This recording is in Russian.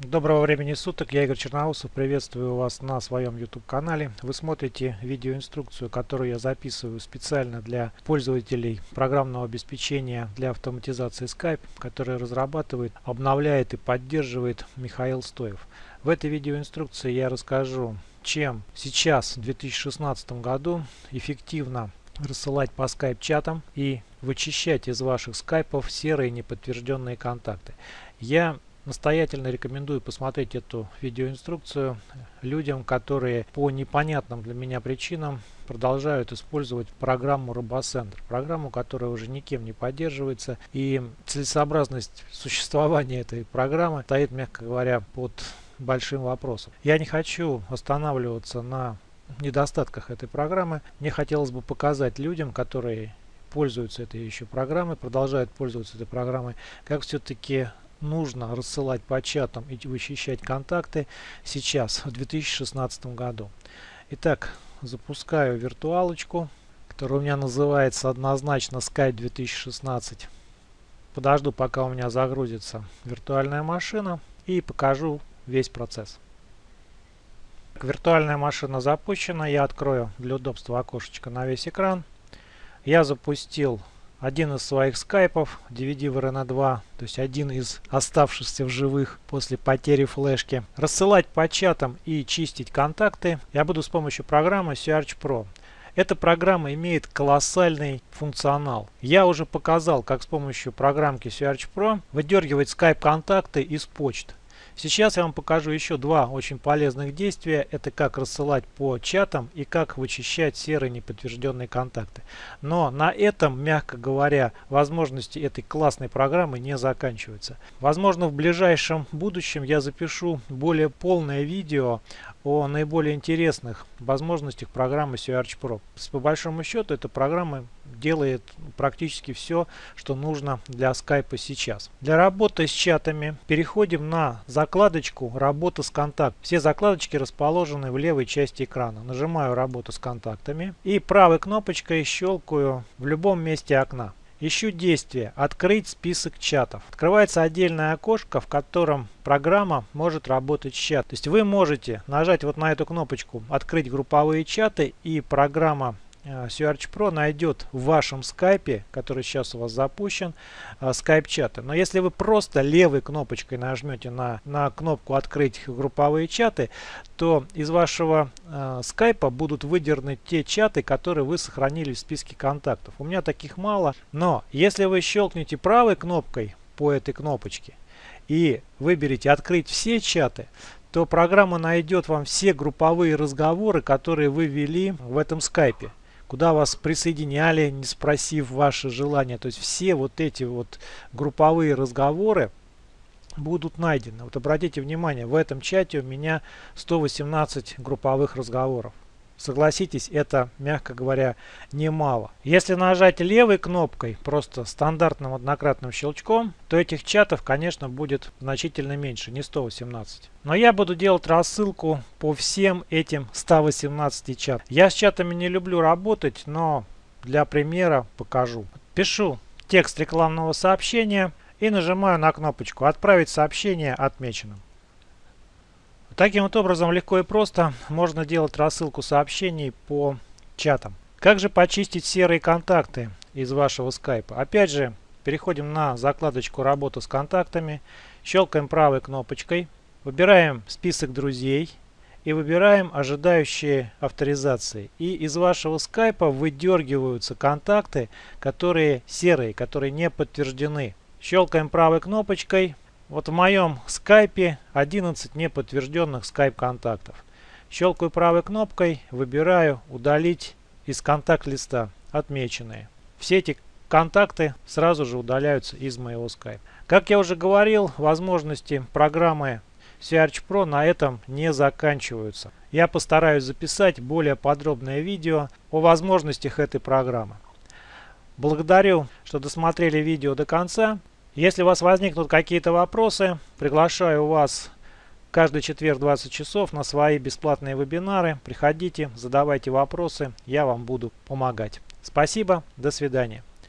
Доброго времени суток, я Игорь Черноусов, приветствую вас на своем YouTube канале. Вы смотрите видеоинструкцию, которую я записываю специально для пользователей программного обеспечения для автоматизации Skype, который разрабатывает, обновляет и поддерживает Михаил Стоев. В этой видеоинструкции я расскажу, чем сейчас в 2016 году эффективно рассылать по Skype чатам и вычищать из ваших скайпов серые неподтвержденные контакты. Я Настоятельно рекомендую посмотреть эту видеоинструкцию людям, которые по непонятным для меня причинам продолжают использовать программу RoboCenter. Программу, которая уже никем не поддерживается. И целесообразность существования этой программы стоит, мягко говоря, под большим вопросом. Я не хочу останавливаться на недостатках этой программы. Мне хотелось бы показать людям, которые пользуются этой еще программой, продолжают пользоваться этой программой, как все-таки нужно рассылать по чатам и вычищать контакты сейчас, в 2016 году. Итак, запускаю виртуалочку, которая у меня называется однозначно Skype 2016. Подожду, пока у меня загрузится виртуальная машина и покажу весь процесс. Виртуальная машина запущена. Я открою для удобства окошечко на весь экран. Я запустил один из своих скайпов DVD VRN 2, то есть один из оставшихся в живых после потери флешки. Рассылать по чатам и чистить контакты я буду с помощью программы Search Pro. Эта программа имеет колоссальный функционал. Я уже показал, как с помощью программки Search Pro выдергивать Skype контакты из почт. Сейчас я вам покажу еще два очень полезных действия. Это как рассылать по чатам и как вычищать серые неподтвержденные контакты. Но на этом, мягко говоря, возможности этой классной программы не заканчиваются. Возможно, в ближайшем будущем я запишу более полное видео о наиболее интересных возможностях программы Search Pro. По большому счету, эта программа делает практически все, что нужно для Skype сейчас. Для работы с чатами переходим на закладочку «Работа с контактами». Все закладочки расположены в левой части экрана. Нажимаю «Работа с контактами» и правой кнопочкой щелкаю в любом месте окна. Ищу действие «Открыть список чатов». Открывается отдельное окошко, в котором программа может работать с чатом. То есть вы можете нажать вот на эту кнопочку «Открыть групповые чаты» и программа Э, Search Pro найдет в вашем скайпе, который сейчас у вас запущен, скайп-чаты. Но если вы просто левой кнопочкой нажмете на, на кнопку «Открыть групповые чаты», то из вашего э, скайпа будут выдернуты те чаты, которые вы сохранили в списке контактов. У меня таких мало, но если вы щелкнете правой кнопкой по этой кнопочке и выберете «Открыть все чаты», то программа найдет вам все групповые разговоры, которые вы вели в этом скайпе куда вас присоединяли, не спросив ваше желание. То есть все вот эти вот групповые разговоры будут найдены. Вот обратите внимание, в этом чате у меня 118 групповых разговоров. Согласитесь, это, мягко говоря, немало. Если нажать левой кнопкой, просто стандартным однократным щелчком, то этих чатов, конечно, будет значительно меньше, не 118. Но я буду делать рассылку по всем этим 118 чатам. Я с чатами не люблю работать, но для примера покажу. Пишу текст рекламного сообщения и нажимаю на кнопочку «Отправить сообщение отмеченным». Таким вот образом легко и просто можно делать рассылку сообщений по чатам. Как же почистить серые контакты из вашего скайпа? Опять же, переходим на закладочку «Работа с контактами», щелкаем правой кнопочкой, выбираем список друзей и выбираем ожидающие авторизации. И из вашего скайпа выдергиваются контакты, которые серые, которые не подтверждены. Щелкаем правой кнопочкой, вот в моем скайпе 11 неподтвержденных скайп-контактов. Щелкаю правой кнопкой, выбираю «Удалить из контакт-листа» отмеченные. Все эти контакты сразу же удаляются из моего скайпа. Как я уже говорил, возможности программы Search Pro на этом не заканчиваются. Я постараюсь записать более подробное видео о возможностях этой программы. Благодарю, что досмотрели видео до конца. Если у вас возникнут какие-то вопросы, приглашаю вас каждый четверг 20 часов на свои бесплатные вебинары. Приходите, задавайте вопросы, я вам буду помогать. Спасибо, до свидания.